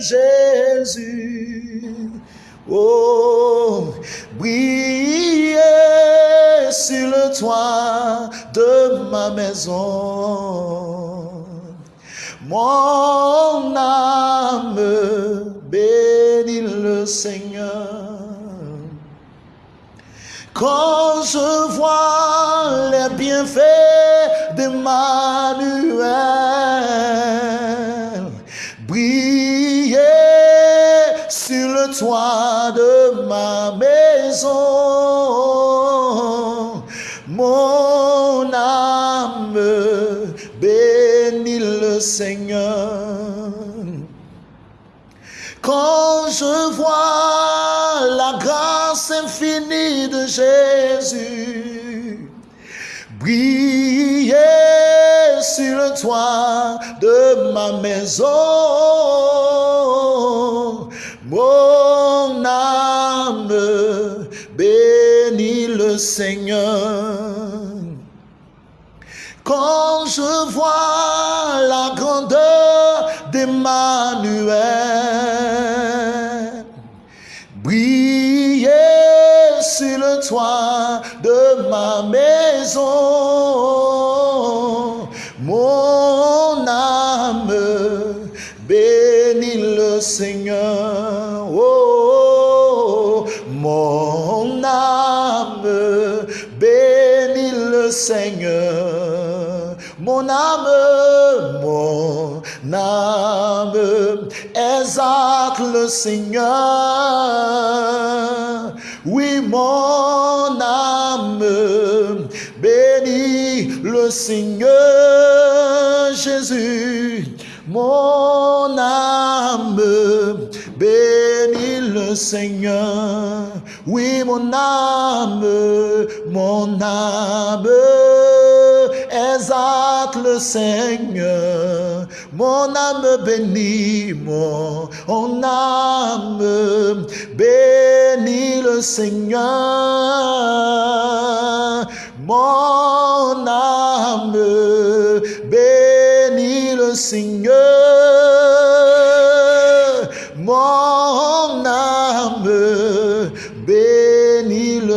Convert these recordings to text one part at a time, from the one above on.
Jésus. Oh, briller sur le toit de ma maison. Mon âme bénit le Seigneur. Quand je vois les bienfaits d'Emmanuel toit de ma maison, mon âme bénit le Seigneur. Quand je vois la grâce infinie de Jésus briller sur le toit de ma maison, mon âme bénit le Seigneur. Quand je vois la grandeur d'Emmanuel briller sur le toit de ma maison, mon âme bénit le Seigneur. Seigneur. Mon âme, mon âme exalte le Seigneur. Oui, mon âme bénit le Seigneur Jésus. Mon âme bénit le Seigneur. Oui, mon âme, mon âme exalte le Seigneur. Mon âme bénit, mon, mon âme bénit le Seigneur. Mon âme bénit le Seigneur.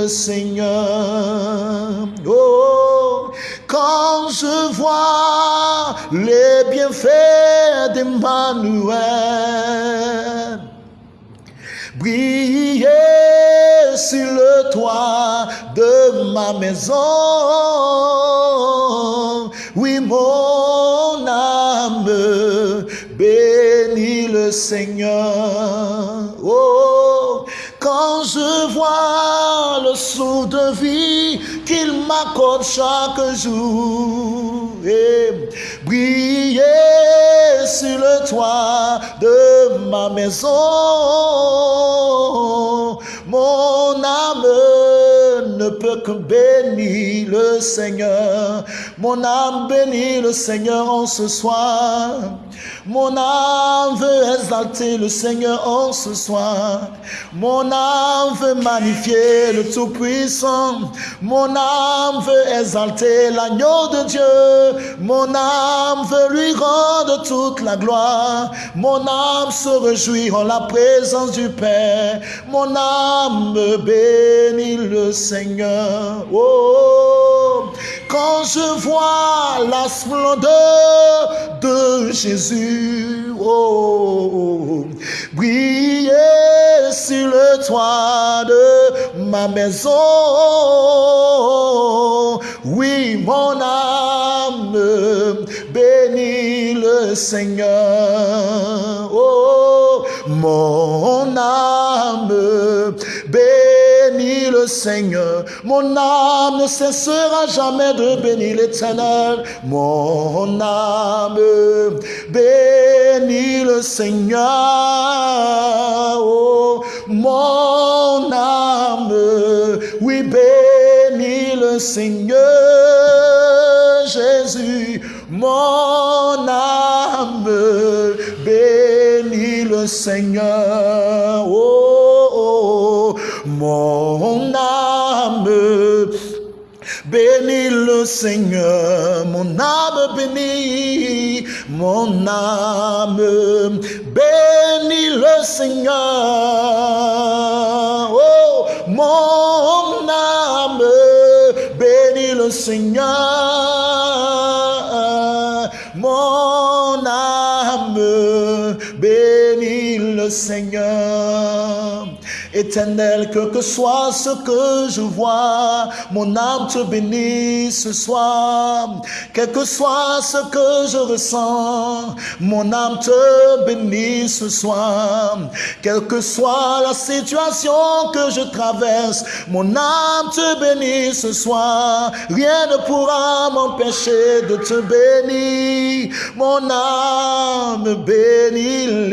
Seigneur. Oh, quand je vois les bienfaits d'Emmanuel briller sur le toit de ma maison. Oui, mon âme bénit le Seigneur. Oh, quand je vois le sou de vie qu'il m'accorde chaque jour et briller sur le toit de ma maison, mon âme ne peut que bénir le Seigneur. Mon âme bénit le Seigneur en ce soir. Mon âme veut exalter le Seigneur en ce soir. Mon âme veut magnifier le Tout-Puissant. Mon âme veut exalter l'agneau de Dieu. Mon âme veut lui rendre toute la gloire. Mon âme se réjouit en la présence du Père. Mon âme bénit le Seigneur. Oh, quand je vois la splendeur de Jésus, oh, briller sur le toit de ma maison. Oui, mon âme bénit le Seigneur. Oh, mon âme Seigneur. Mon âme ne cessera jamais de bénir l'éternel. Mon âme bénit le Seigneur. Oh, mon âme, oui, bénit le Seigneur Jésus. Mon âme bénit le Seigneur. Oh, oh, mon âme bénit le Seigneur. Mon âme bénit, mon âme bénit Seigneur. Oh, mon âme bénit le Seigneur. Mon âme bénit le Seigneur. Éternel, que que soit ce que je vois, mon âme te bénit ce soir. Quel que soit ce que je ressens, mon âme te bénit ce soir. Quelle que soit la situation que je traverse, mon âme te bénit ce soir. Rien ne pourra m'empêcher de te bénir. Mon âme bénit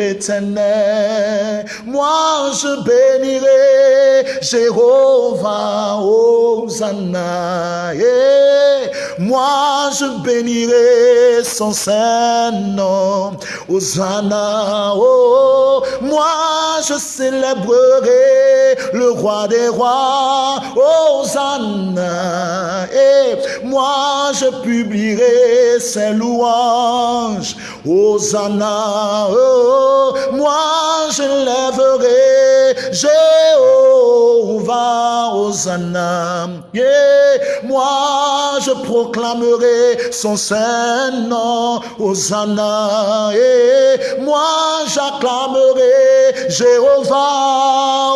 Moi, je bénis Jéhovah, Hosanna. Moi, je bénirai son saint nom, Hosanna. Oh, moi, je célébrerai le roi des rois, Hosanna. Et moi, je publierai ses louanges, Hosanna. Oh, moi, je lèverai Jéhovah, Hosanna. Yeah. Moi, je proclamerai son saint nom, Hosanna. Yeah. Moi, j'acclamerai Jéhovah,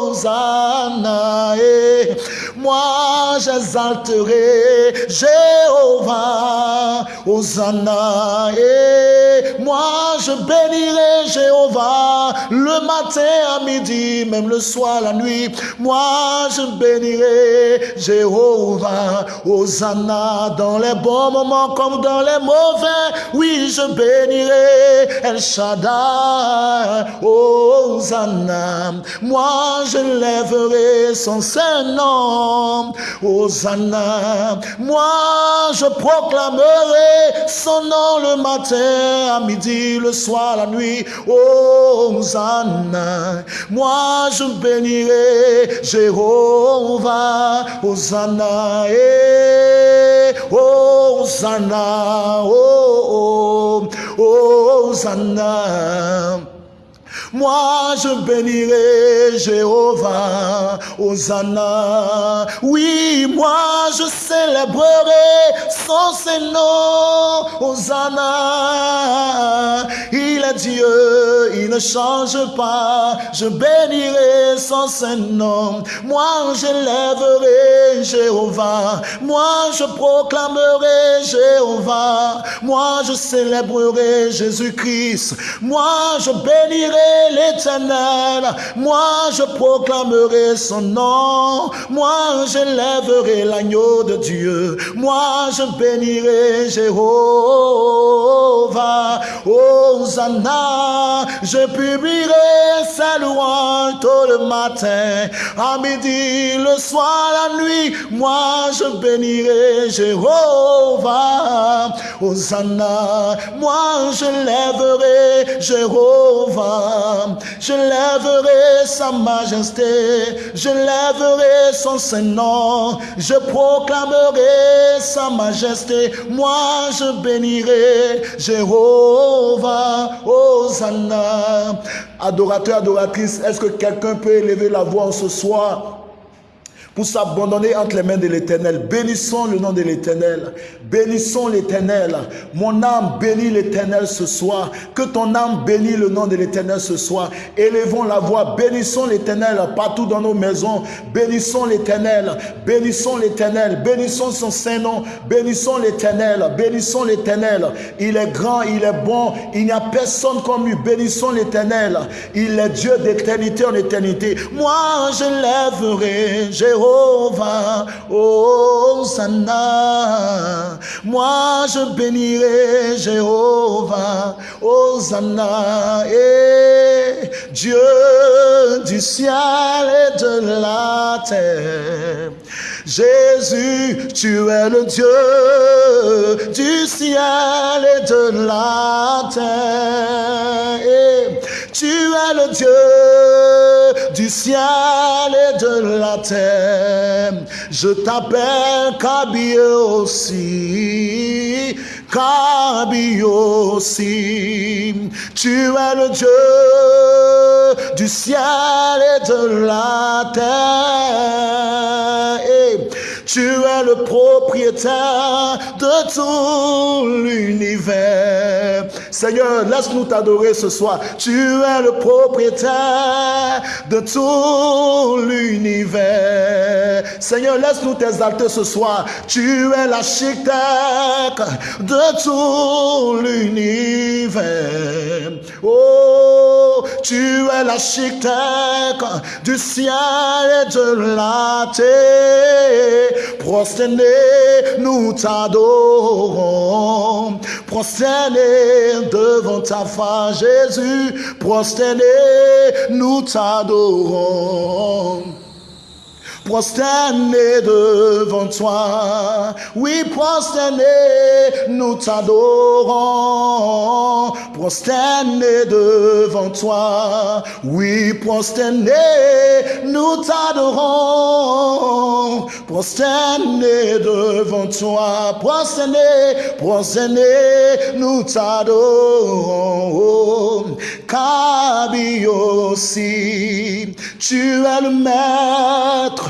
Hosanna. Yeah. Moi, j'exalterai Jéhovah, Hosanna. Et moi, je bénirai Jéhovah le matin à midi, même le soir, la nuit. Moi, je bénirai Jéhovah, Hosanna, dans les bons moments comme dans les mauvais. Oui, je bénirai El Shaddai, Hosanna. Moi, je lèverai son saint Hosanna. Moi, je proclamerai son nom le matin, à midi, le soir, la nuit. Hosanna. Moi, je bénirai Jéhovah. Hosanna. Eh, Hosanna. Oh, oh, Hosanna. Moi, je bénirai Jéhovah, Hosanna. Oui, moi, je célébrerai son Seigneur, Hosanna. Dieu, il ne change pas. Je bénirai son Saint-Nom. Moi, je lèverai Jéhovah. Moi, je proclamerai Jéhovah. Moi, je célébrerai Jésus-Christ. Moi, je bénirai l'éternel. Moi, je proclamerai son nom. Moi, je lèverai l'agneau de Dieu. Moi, je bénirai Jéhovah. Hosanna. Je publierai sa louange tôt le matin, à midi, le soir, la nuit. Moi, je bénirai Jéhovah. Hosanna. Moi, je lèverai Jéhovah. Je lèverai sa majesté, je lèverai son Saint-Nom, je proclamerai sa majesté. Moi, je bénirai Jéhovah, Hosanna. Adorateur, adoratrice, est-ce que quelqu'un peut élever la voix ce soir? Pour s'abandonner entre les mains de l'Éternel. Bénissons le nom de l'Éternel. Bénissons l'Éternel. Mon âme bénit l'Éternel ce soir. Que ton âme bénisse le nom de l'Éternel ce soir. Élevons la voix. Bénissons l'Éternel partout dans nos maisons. Bénissons l'Éternel. Bénissons l'Éternel. Bénissons son Saint-Nom. Bénissons l'Éternel. Bénissons l'Éternel. Il est grand, il est bon. Il n'y a personne comme lui. Bénissons l'Éternel. Il est Dieu d'éternité en éternité. Moi, je lèverai. J'ai Jéhovah, Hosanna. Moi je bénirai Jéhovah, Hosanna. Et Dieu du ciel et de la terre. Jésus, tu es le Dieu du ciel et de la terre. Tu es le Dieu du ciel et de la terre. Je t'appelle Kabi aussi. Kabi aussi. Tu es le Dieu du ciel et de la terre. Tu es le propriétaire de tout l'univers. Seigneur, laisse-nous t'adorer ce soir. Tu es le propriétaire de tout l'univers. Seigneur, laisse-nous t'exalter ce soir. Tu es l'architecte de tout l'univers. Oh, tu es l'architecte du ciel et de la terre. Prosternés, nous t'adorons. Prosternés devant ta face, Jésus. Prosternés, nous t'adorons prosterné devant toi. Oui, prosterné, nous t'adorons. Prosterné devant toi. Oui, prosterné, nous t'adorons. Prosterné devant toi. Prosterné, prosterné, nous t'adorons. Kabi aussi, tu es le maître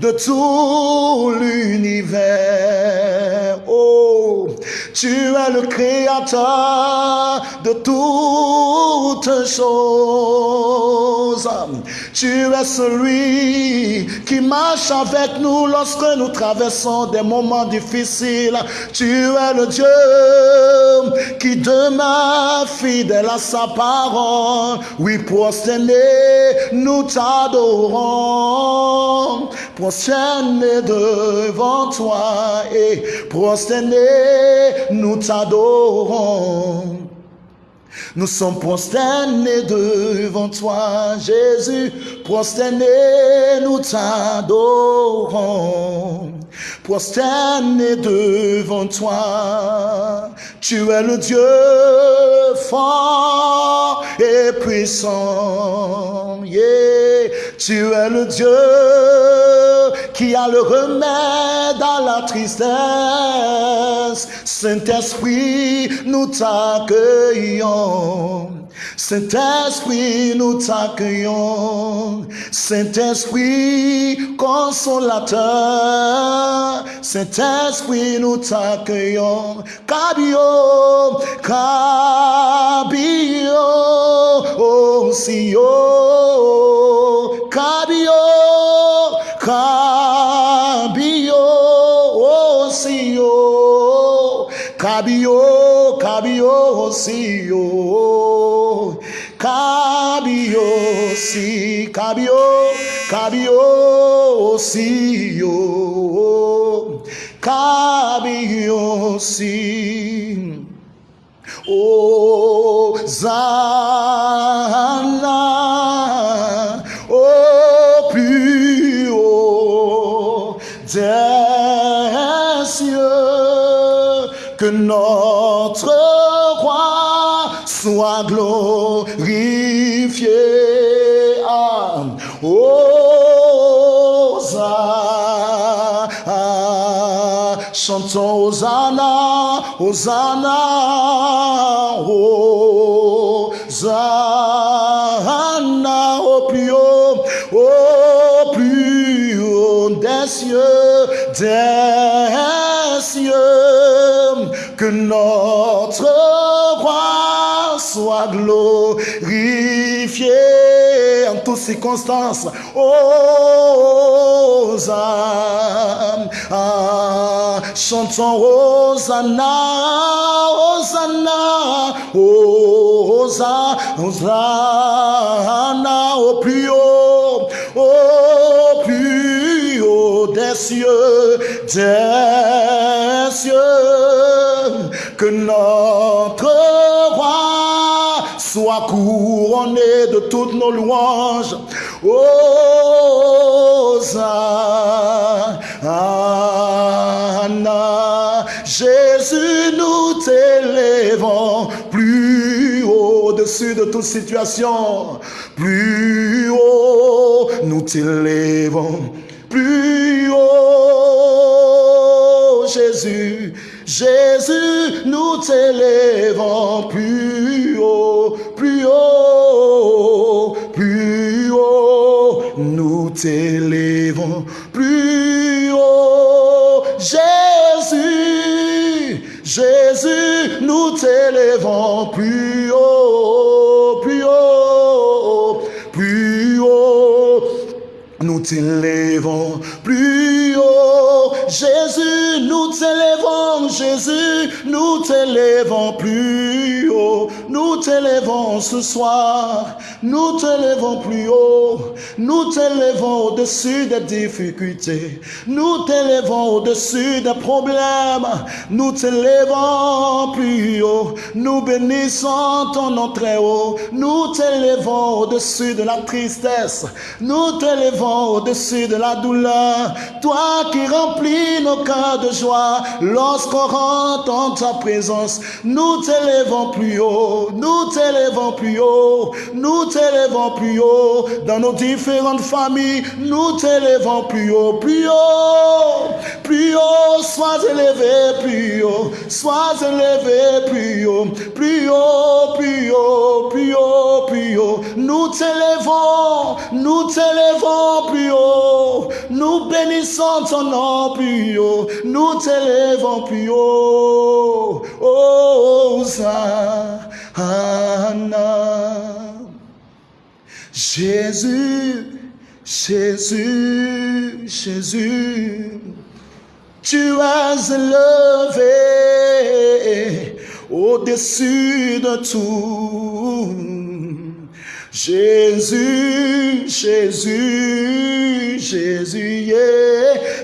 de tout l'univers. Oh, tu es le créateur de toutes choses. Tu es celui qui marche avec nous lorsque nous traversons des moments difficiles. Tu es le Dieu qui demeure fidèle à sa parole. Oui, prosterné, nous t'adorons. Prosterné devant toi et prosterné, nous t'adorons. Nous sommes prosternés devant toi, Jésus. Prosternés, nous t'adorons. Prosternés devant toi, tu es le Dieu fort et puissant. Tu es le Dieu qui a le remède à la tristesse. Saint-Esprit, nous t'accueillons. Saint-Esprit, nous t'accueillons. Saint-Esprit, consolateur. Saint-Esprit, nous t'accueillons. Cabio, cabio, oh, si, oh, cabio, cabio, oh, si, oh, cabio, cabio, si, oh, si, cabio, cabio, si, oh, si. Oh, Zana, oh, notre roi soit glorifié. Zana, chantons Hosanna, Hosanna, Hosanna, au plus haut, au plus haut des cieux, des notre roi soit glorifié en toutes circonstances. Hosanna, chantons Hosanna, Hosanna, Hosanna, au plus haut, au des cieux, des cieux, que notre roi soit couronné de toutes nos louanges. Hosanna, Jésus, nous t'élèvons plus au-dessus de toute situation. Plus haut, nous t'élèvons. Plus haut, Jésus, Jésus, nous t'élèvons plus haut, plus haut, plus haut. Nous t'élèvons plus haut. Jésus, Jésus, nous t'élèvons plus haut, Nous t'élèvons plus haut. Jésus, nous t'élèvons, Jésus, nous t'élèvons plus haut. Nous t'élèvons ce soir, nous t'élèvons plus haut. Nous t'élèvons au-dessus des difficultés. Nous t'élèvons au-dessus des problèmes. Nous t'élèvons plus haut. Nous bénissons ton nom très haut. Nous t'élèvons au-dessus de la tristesse. Nous t'élèvons au-dessus de la douleur. Toi qui remplis nos cœurs de joie lorsqu'on rentre en ta présence. Nous t'élèvons plus haut. Nous t'élèvons plus haut. Nous t'élèvons plus haut dans nos différentes familles. Nous t'élèvons plus haut, plus haut, plus haut. Sois élevé plus haut. Sois élevé plus haut, plus haut, plus haut, plus haut, plus haut. Nous t'élèvons, nous t'élèvons plus haut. Nous bénissons ton nom plus haut. Nous t'élèvons plus haut. Oh, Hosanna. Jésus, Jésus, Jésus, tu as élevé au-dessus de tout. Jésus, Jésus, Jésus,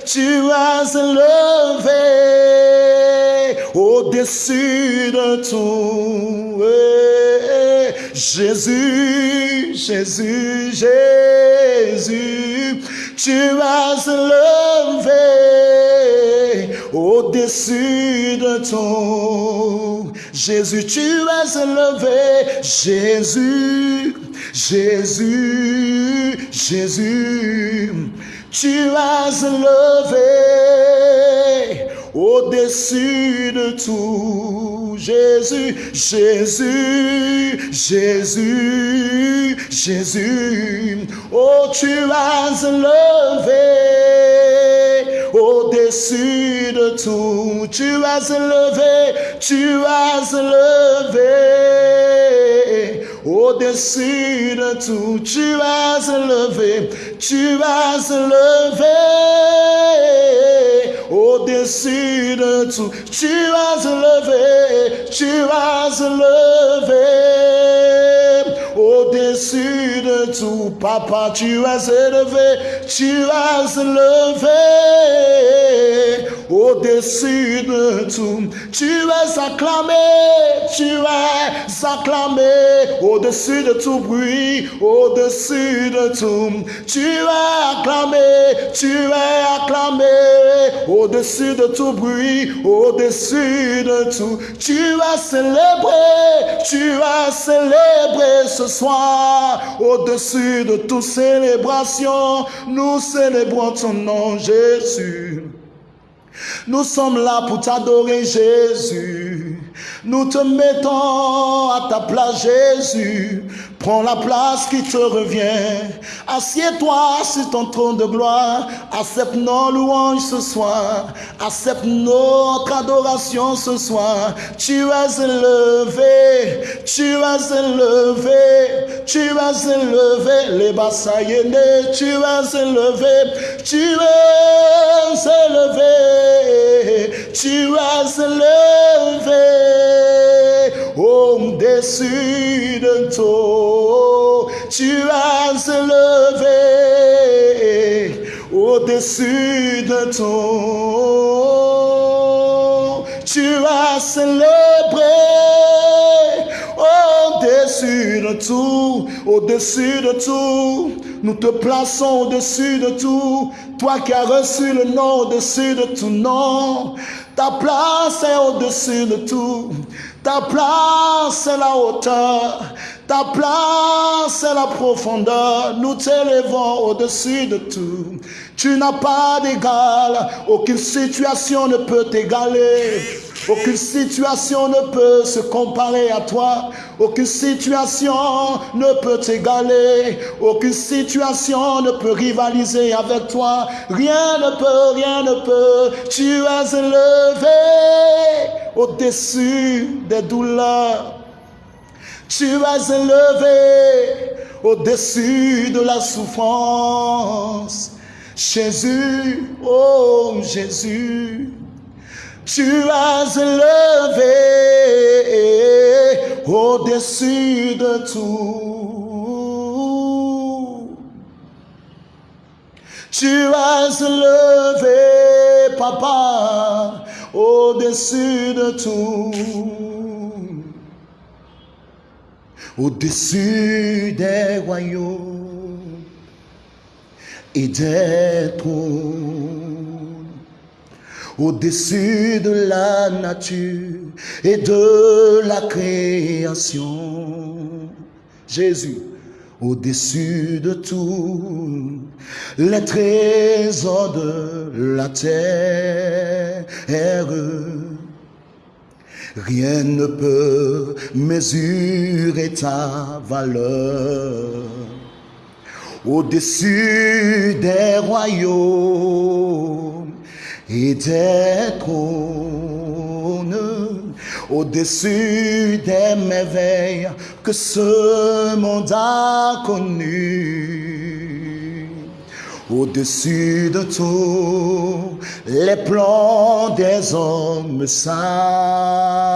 tu as élevé au-dessus de tout. Jésus, Jésus, Jésus, tu as élevé au-dessus de tout. Jésus, tu as élevé. Jésus, Jésus, Jésus, tu as élevé au-dessus de tout. Jésus, Jésus, Jésus, Jésus, oh tu as élevé au-dessus de tout. Tu as élevé, tu as élevé au-dessus de tout. Tu as élevé, tu as élevé au-dessus de tout. Tu as élevé, tu as élevé au-dessus de tout. Papa, tu as élevé, tu as élevé au-dessus de tout. Tu es acclamé, tu es acclamé au-dessus de tout bruit, au-dessus de tout. Tu es acclamé, tu es acclamé au-dessus de tout bruit, au-dessus de tout. Tu as célébré, tu as célébré ce soir au-dessus de toute célébration. Nous célébrons ton nom, Jésus. Nous sommes là pour t'adorer, Jésus. Nous te mettons à ta place, Jésus. Prends la place qui te revient. Assieds-toi sur ton trône de gloire. Accepte nos louanges ce soir. Accepte notre adoration ce soir. Tu es élevé. Tu es élevé. Tu es élevé. Les bassaïennes. Tu es élevé. Tu es élevé. Tu es élevé au-dessus de tout. Tu as élevé au-dessus de tout. Tu as célébré au-dessus de tout, au-dessus de tout. Nous te plaçons au-dessus de tout. Toi qui as reçu le nom au-dessus de tout nom. Ta place est au-dessus de tout. Ta place est la hauteur. Ta place est la profondeur. Nous t'élevons au-dessus de tout. Tu n'as pas d'égal. Aucune situation ne peut t'égaler. Aucune situation ne peut se comparer à toi. Aucune situation ne peut t'égaler. Aucune situation ne peut rivaliser avec toi. Rien ne peut, rien ne peut. Tu es élevé au-dessus des douleurs. Tu es élevé au-dessus de la souffrance. Jésus, oh Jésus, tu es élevé au-dessus de tout. Tu es élevé, papa, au-dessus de tout. Au-dessus des royaumes et d'être au-dessus de la nature et de la création. Jésus, au-dessus de tout, les trésors de la terre. Rien ne peut mesurer ta valeur au-dessus des royaumes et des trônes, au-dessus des merveilles que ce monde a connues, au-dessus de tous les plans des hommes sages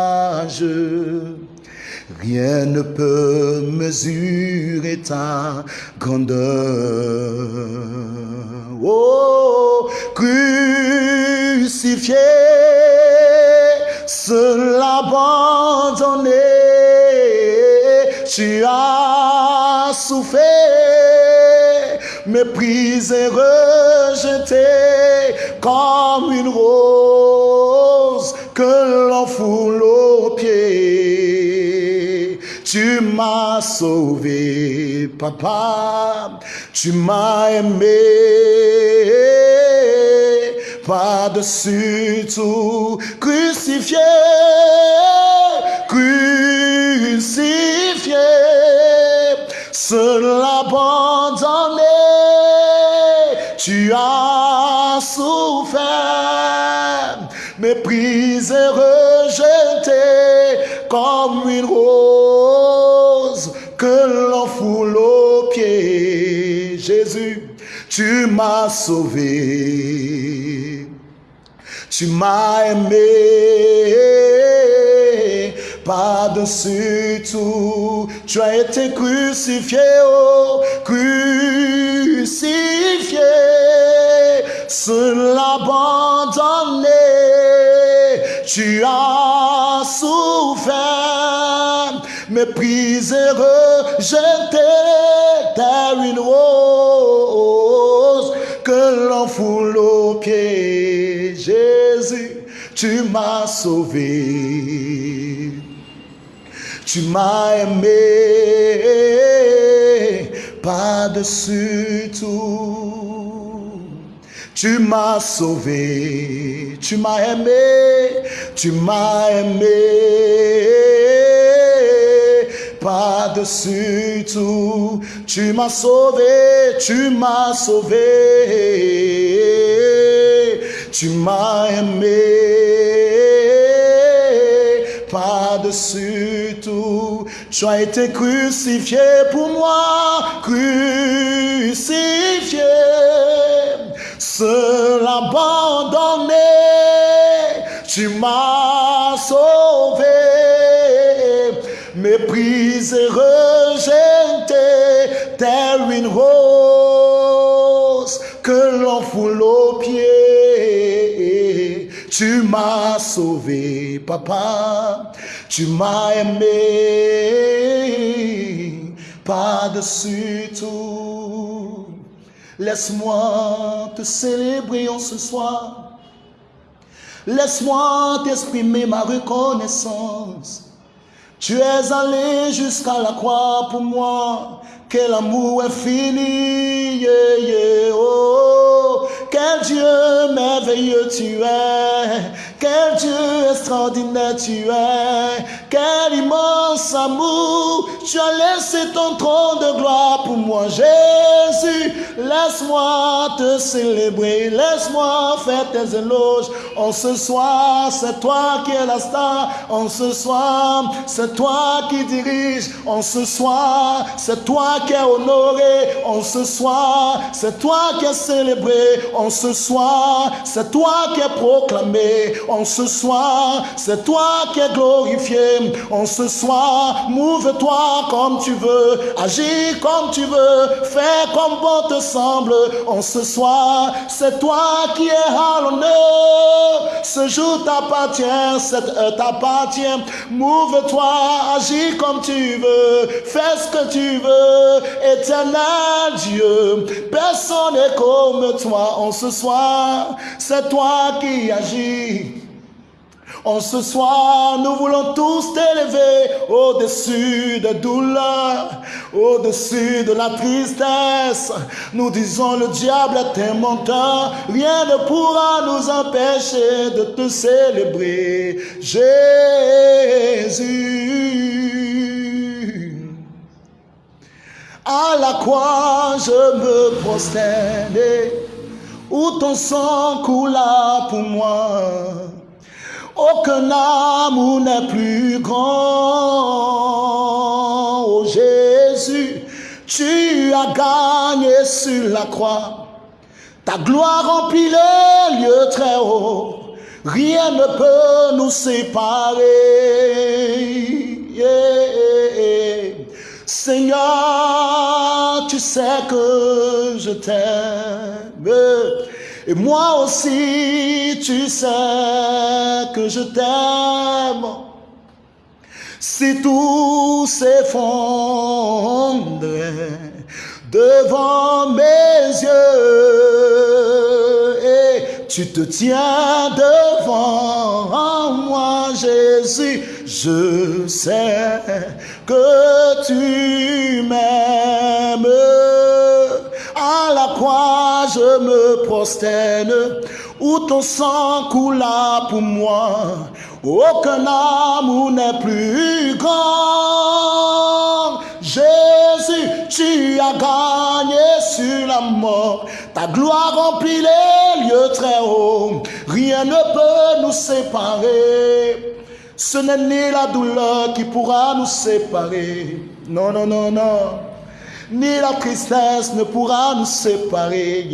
Rien ne peut mesurer ta grandeur. Oh, crucifié, seul abandonné, tu as souffert, méprisé, rejeté comme une rose que l'on pieds. Tu m'as sauvé, papa. Tu m'as aimé. Par-dessus tout, crucifié, crucifié, seul abandonné, tu as souffert, méprisé, rejeté comme une rose que l'on foule aux pieds. Jésus, tu m'as sauvé. Tu m'as aimé par-dessus tout. Tu as été crucifié, oh, crucifié, seul abandonné. Tu as souffert, méprisé, rejeté, tel une rose que l'on foule pieds. Jésus, tu m'as sauvé. Tu m'as aimé par-dessus tout. Tu m'as sauvé, tu m'as aimé, tu m'as aimé par-dessus tout. Tu m'as sauvé, tu m'as sauvé, tu m'as aimé par-dessus tout. Tu as été crucifié pour moi, crucifié, seul abandonné. Tu m'as sauvé, méprisé, rejeté, telle une rose que l'on foule aux pieds. Tu m'as sauvé, papa, tu m'as aimé par-dessus tout. Laisse-moi te célébrer en ce soir. Laisse-moi t'exprimer ma reconnaissance. Tu es allé jusqu'à la croix pour moi. Quel amour infini, yeah, oh, quel Dieu merveilleux tu es. Quel Dieu extraordinaire tu es. Quel immense amour. Tu as laissé ton trône de gloire pour moi, Jésus. Laisse-moi te célébrer. Laisse-moi faire tes éloges. En ce soir, c'est toi qui es la star. En ce soir, c'est toi qui dirige. En ce soir, c'est toi qui es honoré. En ce soir, c'est toi qui es célébré. En ce soir, c'est toi qui es proclamé. En ce soir, c'est toi qui es glorifié. En ce soir, mouve-toi comme tu veux, agis comme tu veux, fais comme bon te semble. En ce soir, c'est toi qui es à l'honneur. Ce jour t'appartient, cette heure t'appartient. Mouve-toi, agis comme tu veux, fais ce que tu veux. Éternel Dieu, personne n'est comme toi. En ce soir, c'est toi qui agis. En ce soir, nous voulons tous t'élever au-dessus de douleur, au-dessus de la tristesse. Nous disons le diable est un menteur, rien ne pourra nous empêcher de te célébrer, Jésus. À la croix, je me prosternais, où ton sang coula pour moi. Aucun amour n'est plus grand. Oh Jésus, tu as gagné sur la croix. Ta gloire remplit les lieux très hauts. Rien ne peut nous séparer. Seigneur, tu sais que je t'aime. Et moi aussi, tu sais que je t'aime. Si tout s'effondrait devant mes yeux, et tu te tiens devant moi, Jésus, je sais que tu m'aimes me prosterne, où ton sang coula pour moi. Aucun amour n'est plus grand. Jésus, tu as gagné sur la mort. Ta gloire remplit les lieux très hauts. Rien ne peut nous séparer. Ce n'est ni la douleur qui pourra nous séparer. Non, non, non, non ni la tristesse ne pourra nous séparer.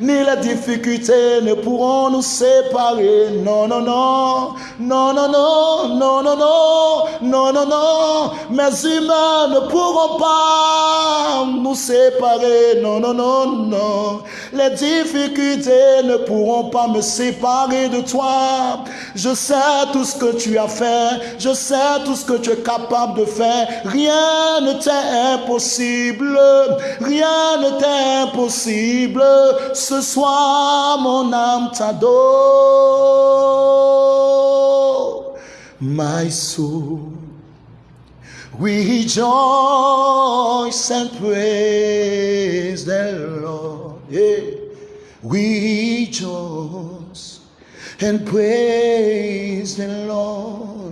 Ni les difficultés ne pourront nous séparer. Non, non, non, non, non, non, non, non, non, non, non, non. Mes humains ne pourront pas nous séparer. Non, non, non, non. Les difficultés ne pourront pas me séparer de toi. Je sais tout ce que tu as fait. Je sais tout ce que tu es capable de faire. Rien ne t'est impossible. Rien ne t'est impossible. Ce soir, mon âme t'adore. My soul, rejoice and praise the Lord. Yeah. Rejoice and praise the Lord.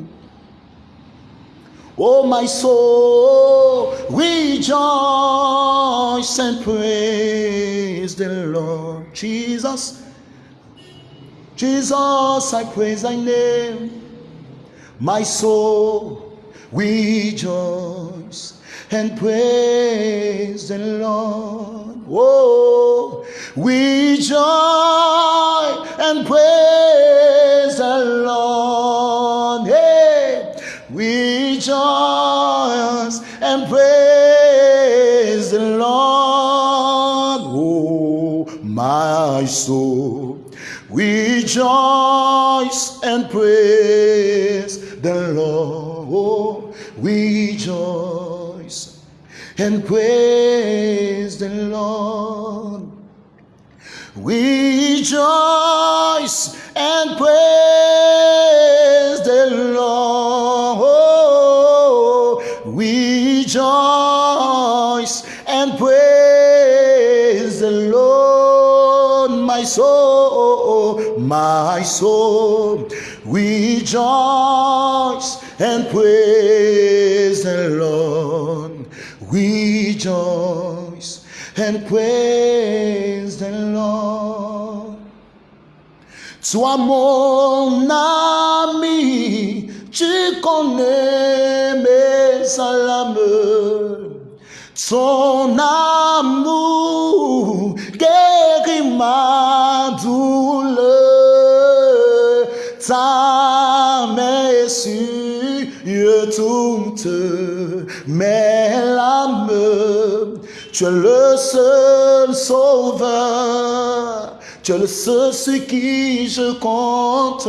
Oh, my soul, rejoice and praise the Lord. Jesus, Jesus, I praise thy name. My soul, rejoice and praise the Lord. Oh, rejoice and praise my soul, rejoice and praise the Lord. Rejoice and praise the Lord. Rejoice and praise soul, my soul. Rejoice and praise the Lord. Rejoice and praise the Lord. Sois mon ami, tu connais mes alarmes. Son amour guérit ma douleur. Ta main sur toutes mes larmes. Tu es le seul sauveur. Tu es le seul sur qui je compte.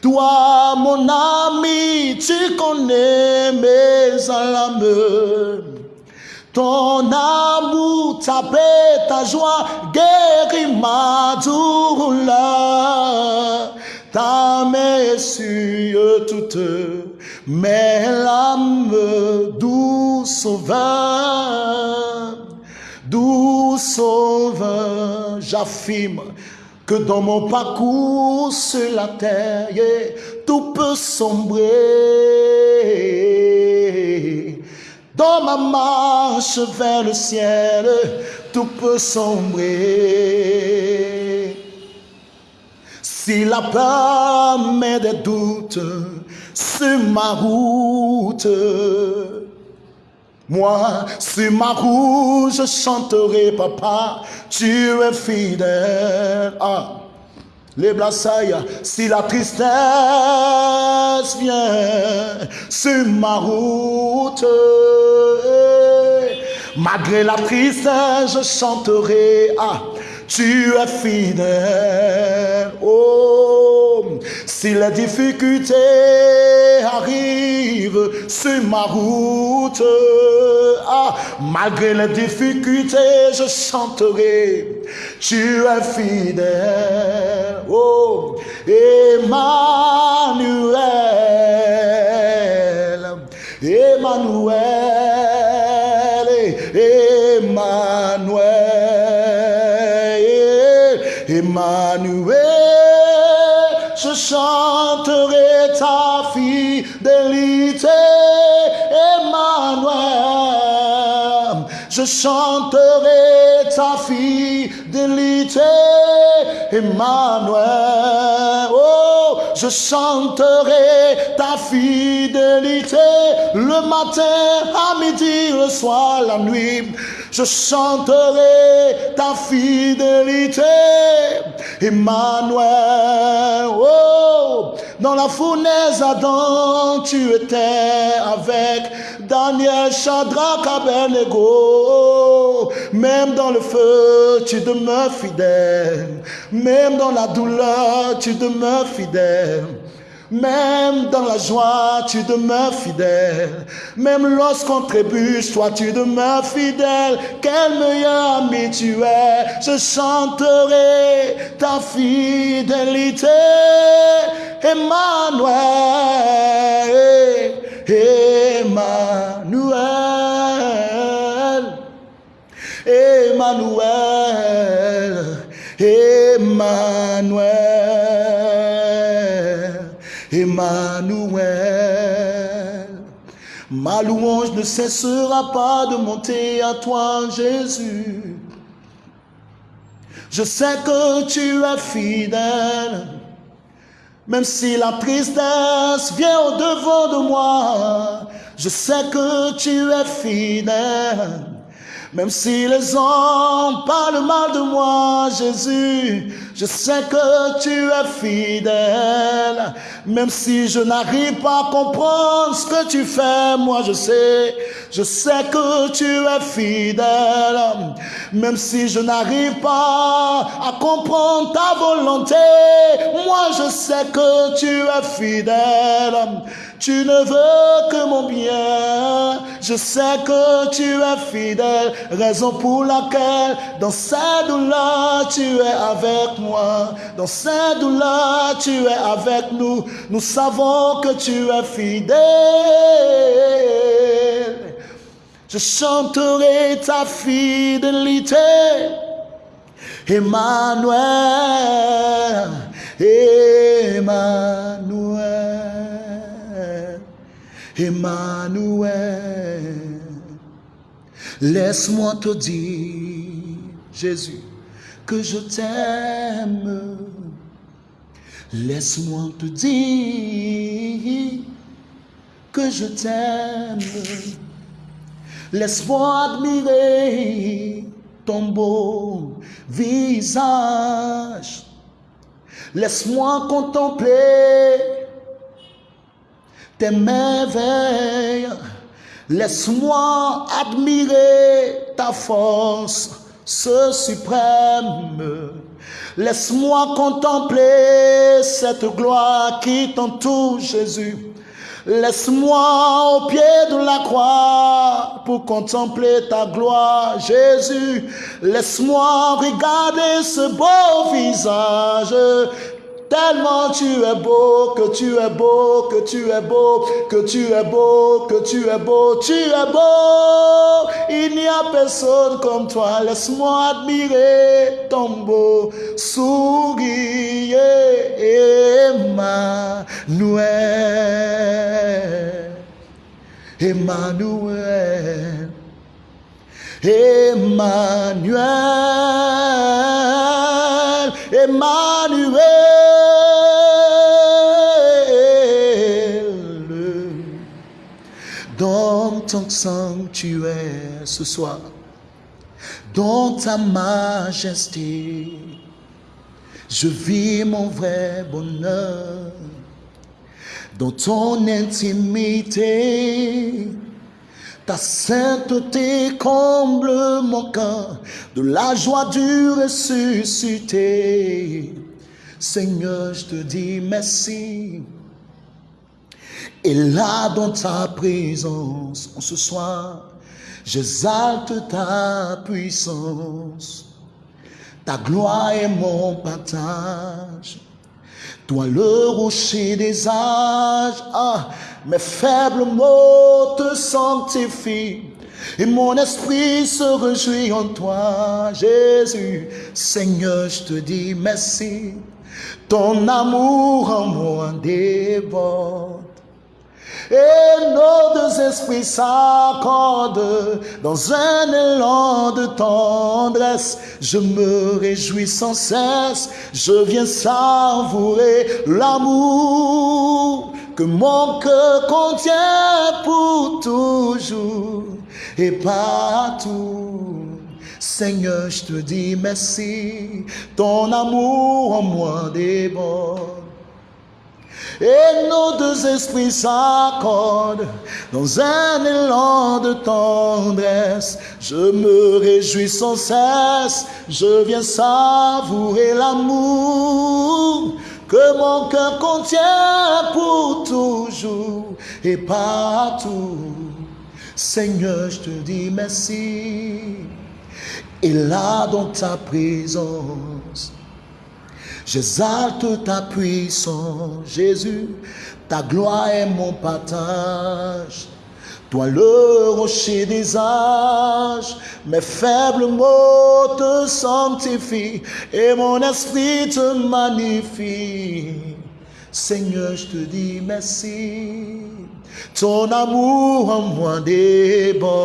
Toi, mon ami, tu connais mes alarmes. Ton amour, ta paix, ta joie guérit ma douleur. Ta main sur toutes mes larmes, doux sauveur, doux sauveur. J'affirme que dans mon parcours sur la terre, tout peut sombrer. Dans ma marche vers le ciel, tout peut sombrer. Si la peur met des doutes sur ma route, moi, sur ma route, je chanterai, papa, tu es fidèle. Les blassailles, si la tristesse vient sur ma route, malgré la tristesse, je chanterai. Ah, tu es fidèle. Oh, si les difficultés arrivent sur ma route, ah, malgré les difficultés, je chanterai. Tu es fidèle. Oh, Emmanuel, Emmanuel, Emmanuel, Emmanuel, je chanterai ta fidélité, Emmanuel, je chanterai ta fidélité, Emmanuel. Oh, je chanterai ta fidélité le matin, à midi, le soir, la nuit. Je chanterai ta fidélité, Emmanuel. Oh, dans la fournaise, Adam, tu étais avec Daniel, Shadrach, Abednego. Même dans le feu, tu demeures fidèle. Même dans la douleur, tu demeures fidèle. Même dans la joie, tu demeures fidèle. Même lorsqu'on trébuche, toi, tu demeures fidèle. Quel meilleur ami tu es. Je chanterai ta fidélité. Emmanuel, Emmanuel, Emmanuel, Emmanuel, Emmanuel. Ma louange ne cessera pas de monter à toi, Jésus. Je sais que tu es fidèle. Même si la tristesse vient au devant de moi, je sais que tu es fidèle. Même si les hommes parlent mal de moi, Jésus, je sais que tu es fidèle. Même si je n'arrive pas à comprendre ce que tu fais, moi je sais, je sais que tu es fidèle. Même si je n'arrive pas à comprendre ta volonté, moi je sais que tu es fidèle. Tu ne veux que mon bien. Je sais que tu es fidèle. Raison pour laquelle dans cette douleur tu es avec moi. Dans cette douleur tu es avec nous. Nous savons que tu es fidèle. Je chanterai ta fidélité. Emmanuel. Emmanuel, Emmanuel. Laisse-moi te dire, Jésus, je t'aime. Laisse-moi te dire que je t'aime. Laisse-moi admirer ton beau visage. Laisse-moi contempler tes merveilles. Laisse-moi admirer ta force, ce suprême. Laisse-moi contempler cette gloire qui t'entoure, Jésus. Laisse-moi au pied de la croix pour contempler ta gloire, Jésus. Laisse-moi regarder ce beau visage Tellement tu es beau, que tu es beau, que tu es beau, que tu es beau, que tu es beau, tu es beau. Il n'y a personne comme toi. Laisse-moi admirer ton beau sourire. Emmanuel. Emmanuel. Emmanuel. Emmanuel. ton sanctuaire ce soir, dans ta majesté, je vis mon vrai bonheur dans ton intimité. Ta sainteté comble mon cœur de la joie du ressuscité. Seigneur, je te dis merci. Et là, dans ta présence, en ce soir, j'exalte ta puissance. Ta gloire est mon partage. Toi, le rocher des âges, ah, mes faibles mots te sanctifient. Et mon esprit se réjouit en toi, Jésus. Seigneur, je te dis merci. Ton amour en moi déborde et nos deux esprits s'accordent dans un élan de tendresse. Je me réjouis sans cesse, je viens savourer l'amour que mon cœur contient pour toujours et partout. Seigneur, je te dis merci, ton amour en moi déborde et nos deux esprits s'accordent dans un élan de tendresse. Je me réjouis sans cesse, je viens savourer l'amour que mon cœur contient pour toujours et partout. Seigneur, je te dis merci. Et là, dans ta présence, J'exalte ta puissance, Jésus, ta gloire est mon partage. Toi le rocher des âges, mes faibles mots te sanctifient et mon esprit te magnifie. Seigneur, je te dis merci. Ton amour en moi déborde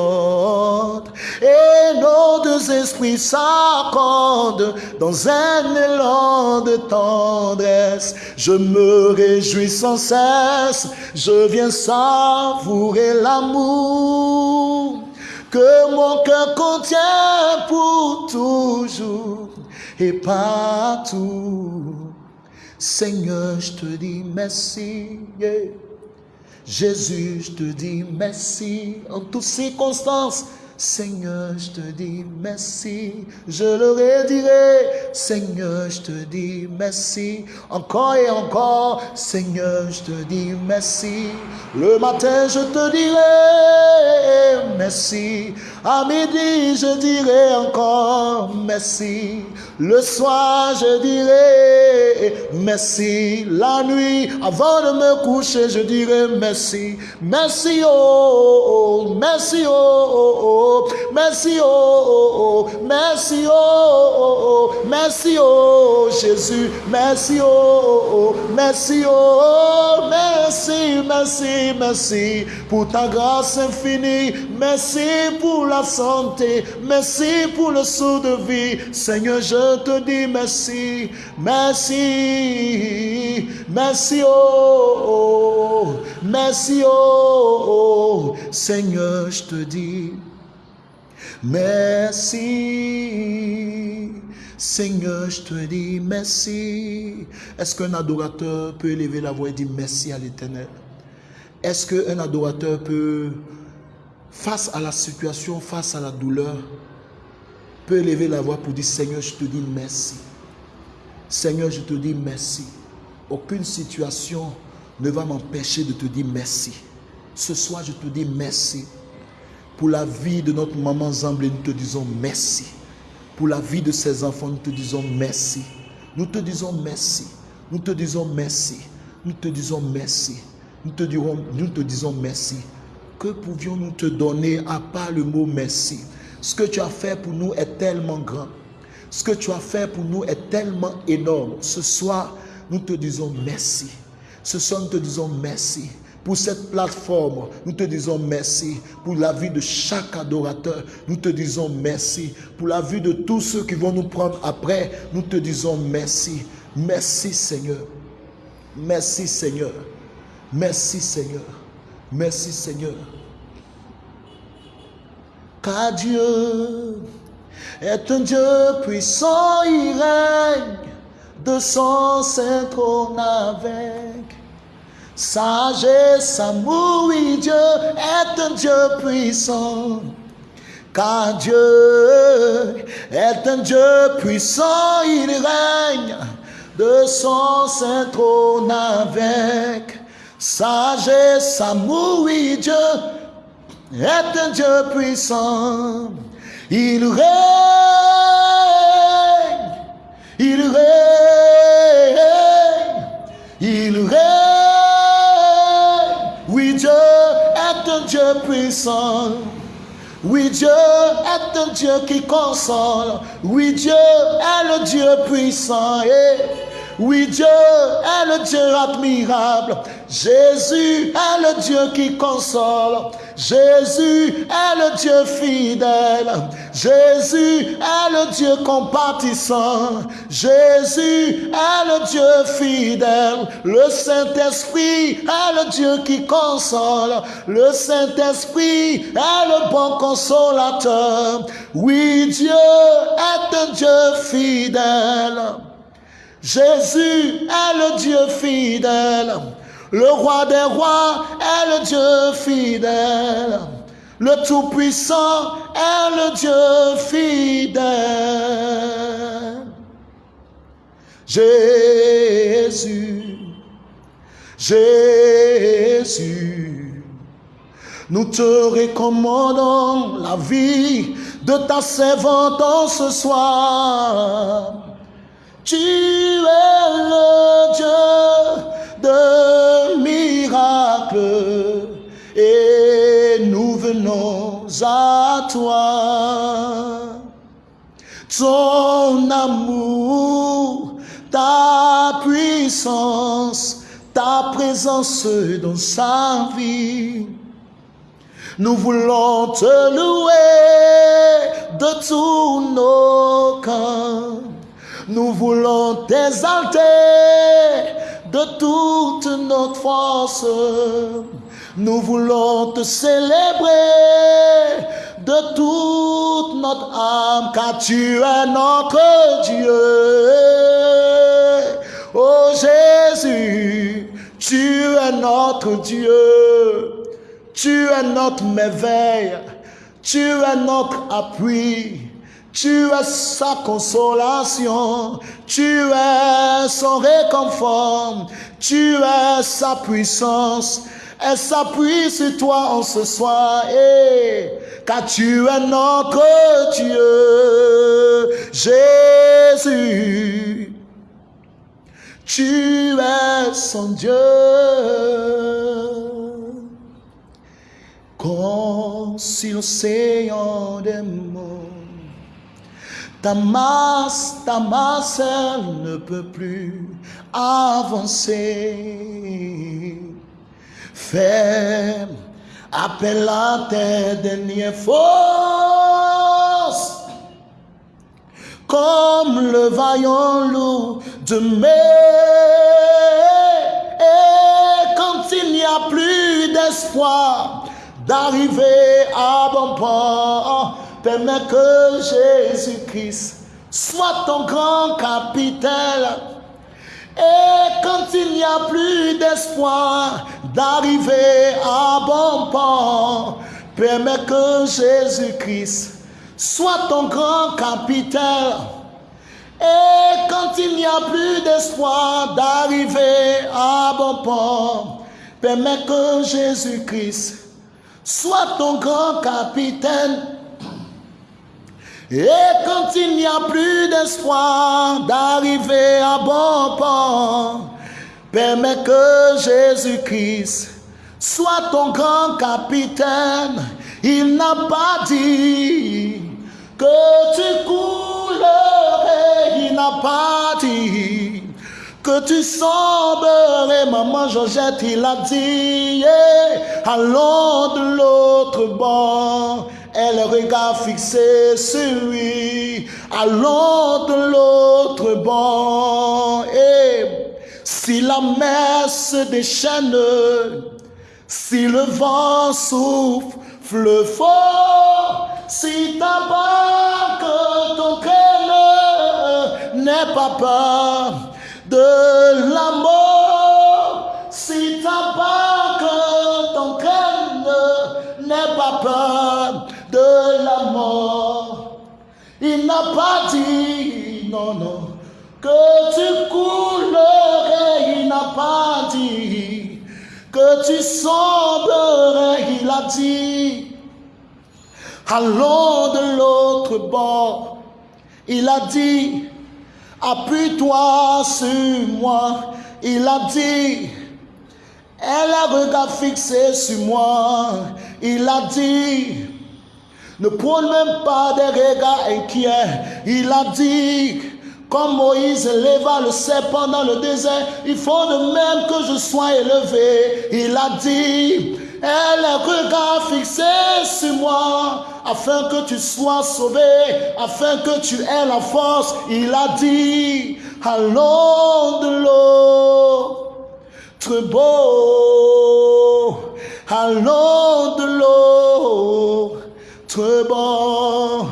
et nos deux esprits s'accordent dans un élan de tendresse. Je me réjouis sans cesse, je viens savourer l'amour que mon cœur contient pour toujours et partout. Seigneur, je te dis merci. Jésus, je te dis merci en toutes circonstances. Seigneur, je te dis merci. Je le redirai. Seigneur, je te dis merci. Encore et encore. Seigneur, je te dis merci. Le matin, je te dirai merci. À midi, je dirai encore merci. Le soir, je dirai merci. La nuit, avant de me coucher, je dirai merci. Merci, oh, merci, oh, merci, oh, merci, oh, merci, oh, Jésus, merci, oh, merci, oh, merci, merci, merci pour ta grâce infinie. Merci pour la santé. Merci pour le saut de vie. Seigneur, je te dis merci, merci, merci, oh, merci, oh, Seigneur, je te dis merci. Seigneur, je te dis merci. Est-ce qu'un adorateur peut élever la voix et dire merci à l'éternel? Est-ce qu'un adorateur peut, face à la situation, face à la douleur, peut élever la voix pour dire Seigneur, je te dis merci. Seigneur, je te dis merci. Aucune situation ne va m'empêcher de te dire merci. Ce soir, je te dis merci. Pour la vie de notre maman Zamblé, nous te disons merci. Pour la vie de ses enfants, nous te disons merci. Nous te disons merci. Nous te disons merci. Nous te disons merci. Nous te, dirons, nous te disons merci. Que pouvions-nous te donner à part le mot merci? Ce que tu as fait pour nous est tellement grand. Ce que tu as fait pour nous est tellement énorme. Ce soir, nous te disons merci. Ce soir, nous te disons merci. Pour cette plateforme, nous te disons merci. Pour la vie de chaque adorateur, nous te disons merci. Pour la vie de tous ceux qui vont nous prendre après, nous te disons merci. Merci Seigneur. Merci Seigneur. Merci Seigneur. Merci Seigneur car Dieu est un Dieu puissant, il règne de son saint trône avec sagesse, amour, oui, Dieu est un Dieu puissant. Car Dieu est un Dieu puissant, il règne de son saint trône avec sagesse, amour, oui, Dieu est un Dieu puissant. Il règne, il règne, il règne. Oui, Dieu est un Dieu puissant. Oui, Dieu est un Dieu qui console. Oui, Dieu est le Dieu puissant. Et oui, Dieu est le Dieu admirable. Jésus est le Dieu qui console. Jésus est le Dieu fidèle. Jésus est le Dieu compatissant. Jésus est le Dieu fidèle. Le Saint-Esprit est le Dieu qui console. Le Saint-Esprit est le bon consolateur. Oui, Dieu est un Dieu fidèle. Jésus est le Dieu fidèle. Le roi des rois est le Dieu fidèle. Le Tout-Puissant est le Dieu fidèle. Jésus, Jésus, nous te recommandons la vie de ta servante ce soir. Tu es le Dieu de miracles et nous venons à toi. Ton amour, ta puissance, ta présence dans sa vie. Nous voulons te louer de tous nos cœurs. Nous voulons t'exalter de toute notre force. Nous voulons te célébrer de toute notre âme, car tu es notre Dieu. Oh Jésus, tu es notre Dieu. Tu es notre merveille. Tu es notre appui. Tu es sa consolation, tu es son réconfort, tu es sa puissance. Elle s'appuie sur toi en ce soir et car tu es notre Dieu, Jésus. Tu es son Dieu. Comme si des monts, ta masse, ta masse, elle ne peut plus avancer. Fais appel à tes dernières forces, comme le vaillant loup de mai. Et quand il n'y a plus d'espoir d'arriver à bon port, permets que Jésus-Christ soit ton grand capitaine. Et quand il n'y a plus d'espoir d'arriver à bon port, permets que Jésus-Christ soit ton grand capitaine. Et quand il n'y a plus d'espoir d'arriver à bon port, permets que Jésus-Christ soit ton grand capitaine. Et quand il n'y a plus d'espoir d'arriver à bon port, permets que Jésus-Christ soit ton grand capitaine. Il n'a pas dit que tu coulerais, il n'a pas dit que tu sombrerais. Maman Georgette, il a dit, allons de l'autre bord. Et le regard fixé sur lui, allons de l'autre bord. Et si la mer se déchaîne, si le vent souffle fort, si ta barque, ton cœur n'est pas peur de la mort, si ta barque, ton cœur n'est pas peur de la mort. Il n'a pas dit, non, non, que tu coulerais, il n'a pas dit que tu sombrerais, il a dit, allons de l'autre bord. Il a dit, appuie-toi sur moi. Il a dit, elle a regard fixé sur moi. Il a dit, ne prends même pas des regards inquiets. Il a dit, comme Moïse éleva le serpent dans le désert, il faut de même que je sois élevé. Il a dit, elle a regard fixé sur moi, afin que tu sois sauvé, afin que tu aies la force. Il a dit, allons de l'autre bord, allons de l'autre bord.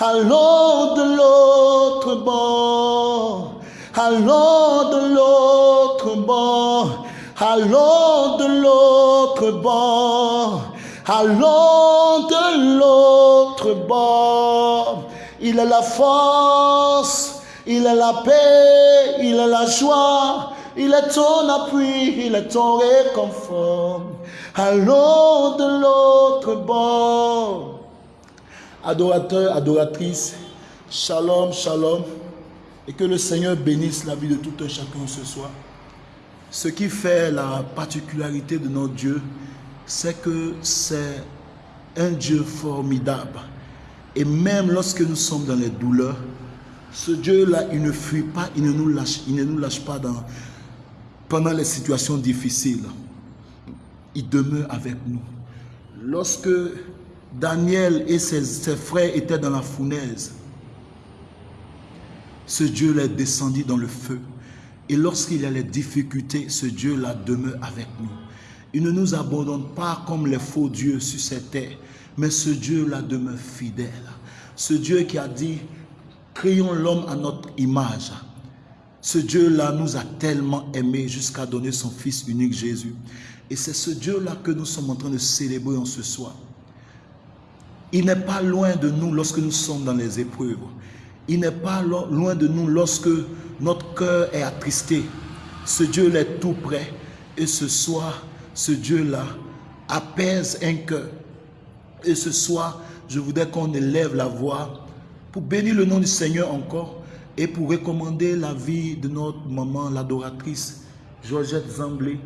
Allons de l'autre bord, allons de l'autre bord, allons de l'autre bord, allons de l'autre bord. Il est la force, il est la paix, il est la joie, il est ton appui, il est ton réconfort. Allons de l'autre bord. Adorateurs, adoratrices, shalom, shalom, et que le Seigneur bénisse la vie de tout un chacun ce soir. Ce qui fait la particularité de notre Dieu, c'est que c'est un Dieu formidable. Et même lorsque nous sommes dans les douleurs, ce Dieu-là, il ne fuit pas, il ne nous lâche, pas pendant les situations difficiles. Il demeure avec nous. Lorsque Daniel et ses, frères étaient dans la fournaise. Ce Dieu les descendit dans le feu. Et lorsqu'il y a les difficultés, ce Dieu-là demeure avec nous. Il ne nous abandonne pas comme les faux dieux sur cette terre, mais ce Dieu-là demeure fidèle. Ce Dieu qui a dit, créons l'homme à notre image. Ce Dieu-là nous a tellement aimés jusqu'à donner son Fils unique Jésus. Et c'est ce Dieu-là que nous sommes en train de célébrer en ce soir. Il n'est pas loin de nous lorsque nous sommes dans les épreuves. Il n'est pas loin de nous lorsque notre cœur est attristé. Ce Dieu est tout près. Et ce soir, ce Dieu-là apaise un cœur. Et ce soir, je voudrais qu'on élève la voix pour bénir le nom du Seigneur encore et pour recommander la vie de notre maman, l'adoratrice Georgette Zamblé.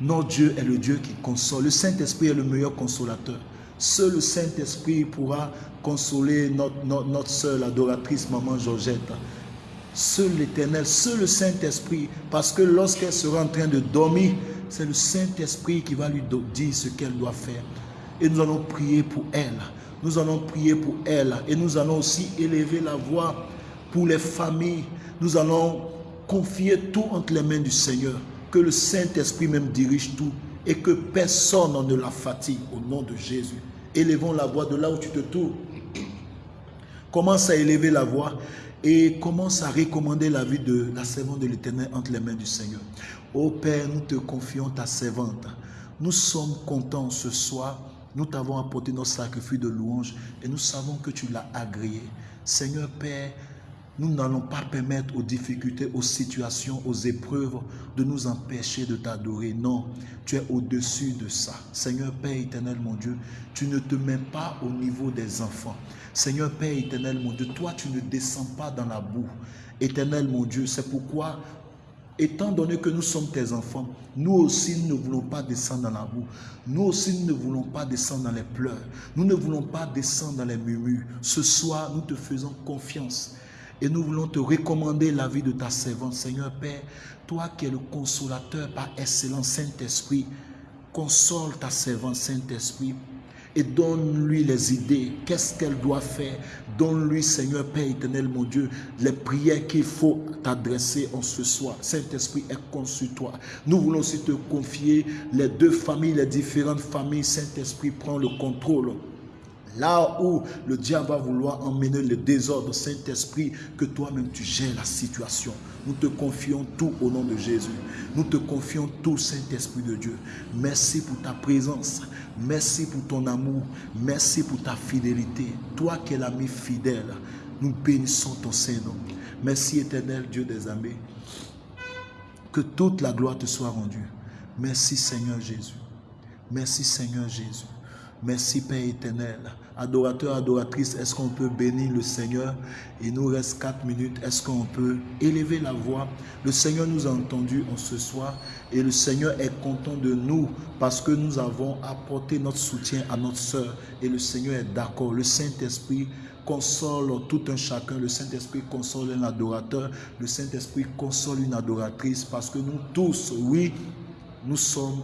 Notre Dieu est le Dieu qui console. Le Saint-Esprit est le meilleur consolateur. Seul le Saint-Esprit pourra consoler notre, notre, notre soeur, l'adoratrice maman Georgette. Seul l'Éternel, seul le Saint-Esprit, parce que lorsqu'elle sera en train de dormir, c'est le Saint-Esprit qui va lui dire ce qu'elle doit faire. Et nous allons prier pour elle. Nous allons prier pour elle. Et nous allons aussi élever la voix pour les familles. Nous allons confier tout entre les mains du Seigneur. Que le Saint-Esprit même dirige tout. Et que personne ne la fatigue au nom de Jésus. Élevons la voix de là où tu te trouves. Commence à élever la voix et commence à recommander la vie de la servante de l'Éternel entre les mains du Seigneur. Ô Père, nous te confions ta servante. Nous sommes contents ce soir. Nous t'avons apporté notre sacrifice de louange et nous savons que tu l'as agréé. Seigneur Père, nous n'allons pas permettre aux difficultés, aux situations, aux épreuves de nous empêcher de t'adorer. Non, tu es au-dessus de ça. Seigneur Père éternel, mon Dieu, tu ne te mets pas au niveau des enfants. Seigneur Père éternel, mon Dieu, toi, tu ne descends pas dans la boue. Éternel, mon Dieu, c'est pourquoi Étant donné que nous sommes tes enfants, nous aussi nous ne voulons pas descendre dans la boue. Nous aussi nous ne voulons pas descendre dans les pleurs. Nous ne voulons pas descendre dans les murmures. Ce soir, nous te faisons confiance. Et nous voulons te recommander la vie de ta servante, Seigneur Père. Toi qui es le consolateur par excellence, Saint-Esprit, console ta servante, Saint-Esprit et donne-lui les idées. Qu'est-ce qu'elle doit faire? Donne-lui, Seigneur Père éternel, mon Dieu, les prières qu'il faut t'adresser en ce soir. Saint-Esprit est conçu toi. Nous voulons aussi te confier les deux familles, les différentes familles. Saint-Esprit prend le contrôle. Là où le diable va vouloir emmener le désordre, Saint-Esprit, que toi-même tu gères la situation. Nous te confions tout au nom de Jésus. Nous te confions tout, Saint-Esprit de Dieu. Merci pour ta présence. Merci pour ton amour. Merci pour ta fidélité. Toi qui es l'ami fidèle, nous bénissons ton Saint-Nom. Merci, éternel Dieu des armées. Que toute la gloire te soit rendue. Merci, Seigneur Jésus. Merci, Seigneur Jésus. Merci Père éternel. Adorateur, adoratrice, est-ce qu'on peut bénir le Seigneur? Il nous reste quatre minutes. Est-ce qu'on peut élever la voix? Le Seigneur nous a entendus en ce soir et le Seigneur est content de nous parce que nous avons apporté notre soutien à notre sœur et le Seigneur est d'accord. Le Saint-Esprit console tout un chacun. Le Saint-Esprit console un adorateur. Le Saint-Esprit console une adoratrice parce que nous tous, oui, nous, sommes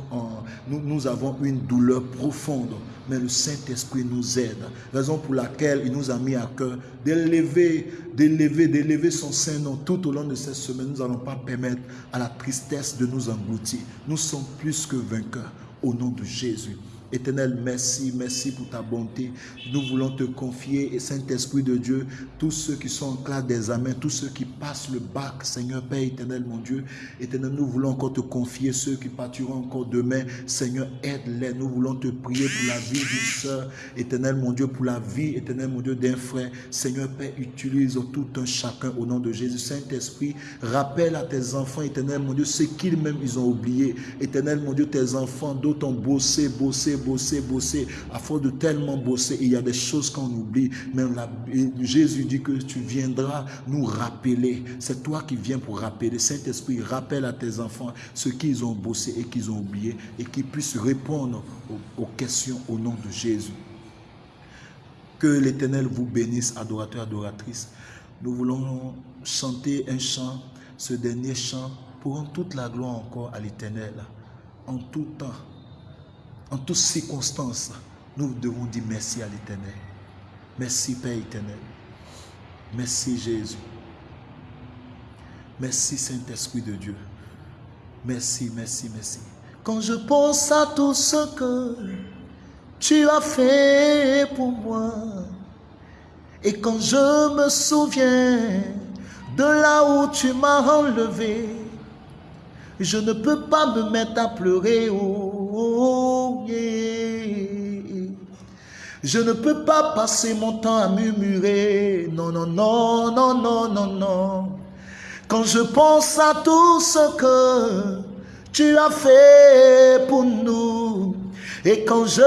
avons une douleur profonde, mais le Saint-Esprit nous aide. Raison pour laquelle il nous a mis à cœur d'élever, d'élever, d'élever son Saint-Nom tout au long de cette semaine. Nous n'allons pas permettre à la tristesse de nous engloutir. Nous sommes plus que vainqueurs au nom de Jésus. Éternel, merci, merci pour ta bonté. Nous voulons te confier, et Saint-Esprit de Dieu, tous ceux qui sont en classe d'examen, tous ceux qui passent le bac, Seigneur Père éternel, mon Dieu. Éternel, nous voulons encore te confier ceux qui partiront encore demain. Seigneur, aide-les. Nous voulons te prier pour la vie d'une soeur, éternel, mon Dieu, pour la vie, éternel, mon Dieu, d'un frère. Seigneur Père, utilise tout un chacun au nom de Jésus. Saint-Esprit, rappelle à tes enfants, éternel, mon Dieu, ce qu'ils même ils ont oublié. Éternel, mon Dieu, tes enfants, d'autres ont bossé, bossé, bosser, bosser. À force de tellement bosser, il y a des choses qu'on oublie. Mais Jésus dit que tu viendras nous rappeler. C'est toi qui viens pour rappeler. Saint-Esprit, rappelle à tes enfants ce qu'ils ont bossé et qu'ils ont oublié et qu'ils puissent répondre aux, aux questions au nom de Jésus. Que l'Éternel vous bénisse, adorateurs, adoratrices. Nous voulons chanter un chant, ce dernier chant, pour rendre toute la gloire encore à l'Éternel, en tout temps en toutes circonstances, nous devons dire merci à l'Éternel. Merci Père éternel. Merci Jésus. Merci Saint-Esprit de Dieu. Merci, merci, merci. Quand je pense à tout ce que tu as fait pour moi, et quand je me souviens de là où tu m'as enlevé, je ne peux pas me mettre à pleurer. Oh, Je ne peux pas passer mon temps à murmurer. Non, non, non, non, non, non, non. Quand je pense à tout ce que tu as fait pour nous, Et quand je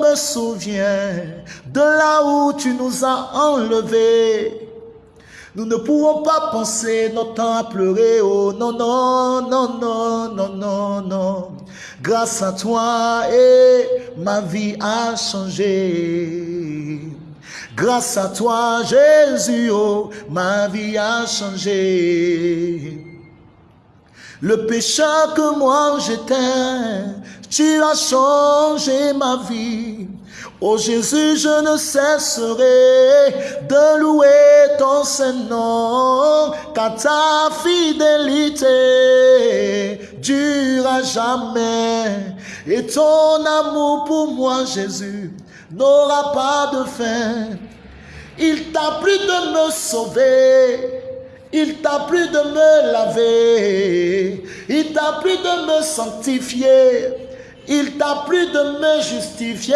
me souviens de là où tu nous as enlevés, nous ne pouvons pas penser notre temps à pleurer. Oh non, non, non, non, non, non, non. Grâce à toi, et ma vie a changé. Grâce à toi, Jésus, oh, ma vie a changé. Le péché que moi j'étais, tu as changé ma vie. Oh Jésus, je ne cesserai de louer ton Saint-Nom, car ta fidélité dure jamais. Et ton amour pour moi, Jésus, n'aura pas de fin. Il t'a plu de me sauver. Il t'a plu de me laver. Il t'a plu de me sanctifier. Il t'a plu de me justifier.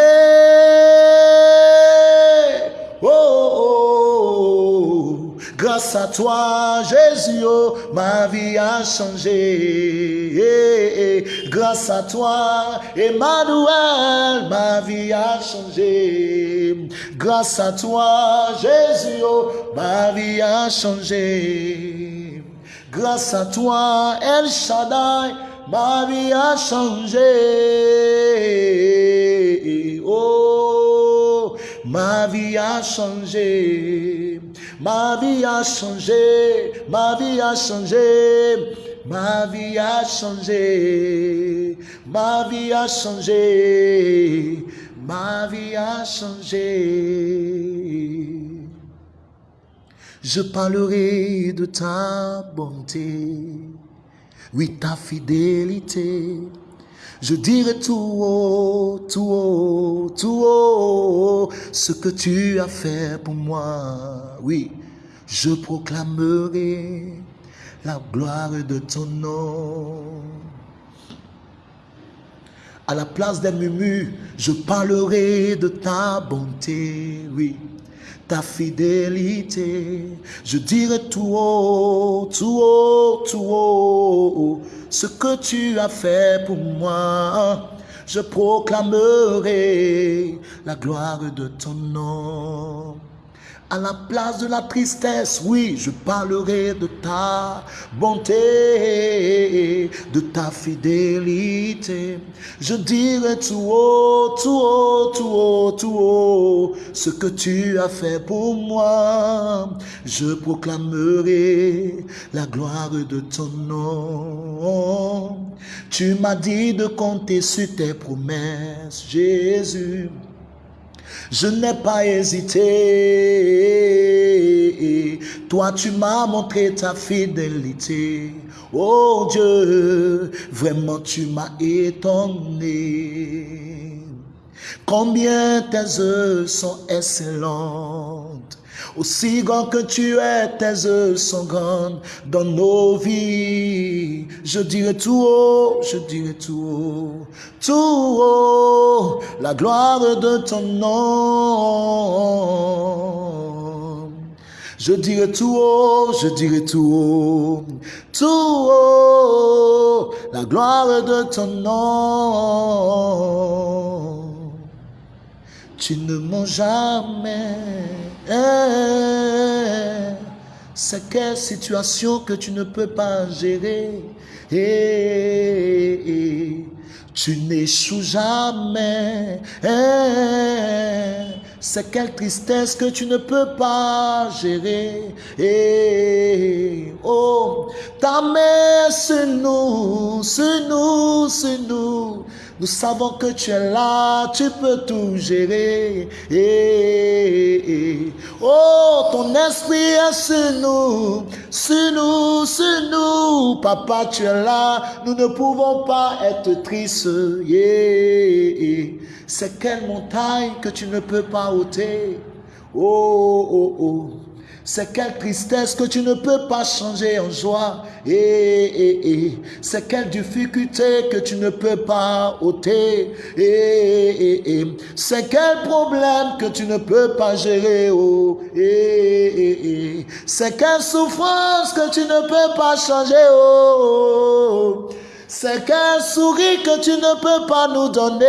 Oh, oh, oh, grâce à toi, Jésus, oh, ma vie a changé. Grâce à toi, Emmanuel, ma vie a changé. Grâce à toi, Jésus, oh, ma vie a changé. Grâce à toi, El Shaddai, ma vie a changé. Oh, ma vie a changé. Ma vie a changé. Ma vie a changé. Ma vie a changé. Ma vie a changé. Ma vie a changé. Je parlerai de ta bonté oui, ta fidélité. Je dirai tout haut, tout haut, tout haut, ce que tu as fait pour moi. Oui, je proclamerai la gloire de ton nom. À la place des murmures, je parlerai de ta bonté, oui ta fidélité. Je dirai tout haut, tout haut, tout haut, ce que tu as fait pour moi. Je proclamerai la gloire de ton nom. À la place de la tristesse, oui, je parlerai de ta bonté, de ta fidélité. Je dirai tout haut, tout haut, tout haut, tout haut, ce que tu as fait pour moi. Je proclamerai la gloire de ton nom. Tu m'as dit de compter sur tes promesses, Jésus. Je n'ai pas hésité. Toi, tu m'as montré ta fidélité. Oh Dieu, vraiment tu m'as étonné. Combien tes œuvres sont excellentes. Aussi grand que tu es, tes œuvres sont grandes dans nos vies. Je dirai tout haut, je dirai tout haut, tout haut, la gloire de ton nom. Je dirai tout haut, je dirai tout haut, tout haut, la gloire de ton nom. Tu ne mens jamais. C'est quelle situation que tu ne peux pas gérer. Tu n'échoues jamais. C'est quelle tristesse que tu ne peux pas gérer. oh, ta main sur nous, sur nous, sur nous. Nous savons que tu es là, tu peux tout gérer. Oh, ton esprit est sur nous, sur nous, sur nous. Papa, tu es là, nous ne pouvons pas être tristes. C'est quelle montagne que tu ne peux pas ôter. Oh, oh, oh. C'est quelle tristesse que tu ne peux pas changer en joie. Et, et, et. C'est quelle difficulté que tu ne peux pas ôter. C'est quel problème que tu ne peux pas gérer. Oh. C'est quelle souffrance que tu ne peux pas changer. Oh. C'est quel sourire que tu ne peux pas nous donner.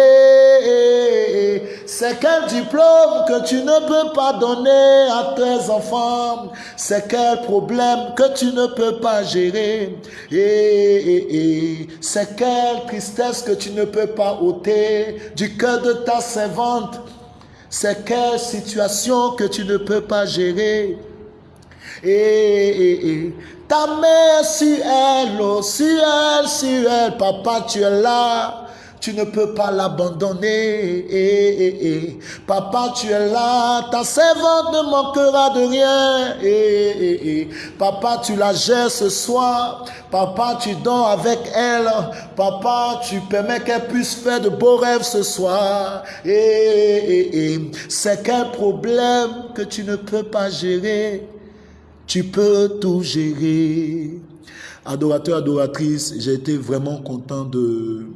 C'est quel diplôme que tu ne peux pas donner à tes enfants. C'est quel problème que tu ne peux pas gérer. C'est quelle tristesse que tu ne peux pas ôter du cœur de ta servante. C'est quelle situation que tu ne peux pas gérer. Et, ta mère sur elle, oh, sur elle, sur elle, papa, tu es là. Tu ne peux pas l'abandonner. Eh, Papa, tu es là. Ta servante ne manquera de rien. Papa, tu la gères ce soir. Papa, tu dors avec elle. Papa, tu permets qu'elle puisse faire de beaux rêves ce soir. C'est quel problème que tu ne peux pas gérer? Tu peux tout gérer. Adorateur, adoratrice, j'ai été vraiment content de,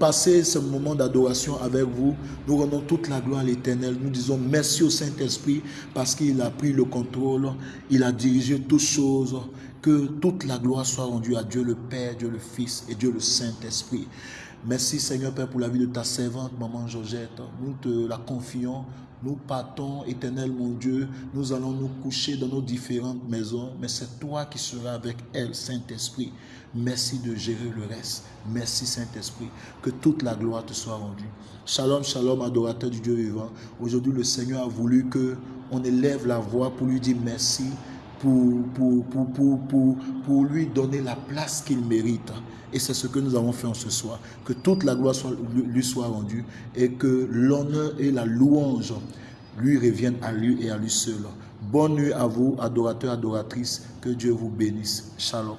passer ce moment d'adoration avec vous. Nous rendons toute la gloire à l'Éternel. Nous disons merci au Saint-Esprit parce qu'il a pris le contrôle, il a dirigé toutes choses. Que toute la gloire soit rendue à Dieu le Père, Dieu le Fils et Dieu le Saint-Esprit. Merci Seigneur Père pour la vie de ta servante, Maman Georgette. Nous te la confions. Nous partons, éternel mon Dieu. Nous allons nous coucher dans nos différentes maisons. Mais c'est toi qui seras avec elle, Saint-Esprit. Merci de gérer le reste. Merci Saint-Esprit. Que toute la gloire te soit rendue. Shalom, shalom, adorateur du Dieu vivant. Aujourd'hui, le Seigneur a voulu que on élève la voix pour lui dire merci, pour, lui donner la place qu'il mérite. Et c'est ce que nous avons fait en ce soir. Que toute la gloire lui soit rendue et que l'honneur et la louange lui reviennent à lui et à lui seul. Bonne nuit à vous, adorateurs, adoratrices. Que Dieu vous bénisse. Shalom.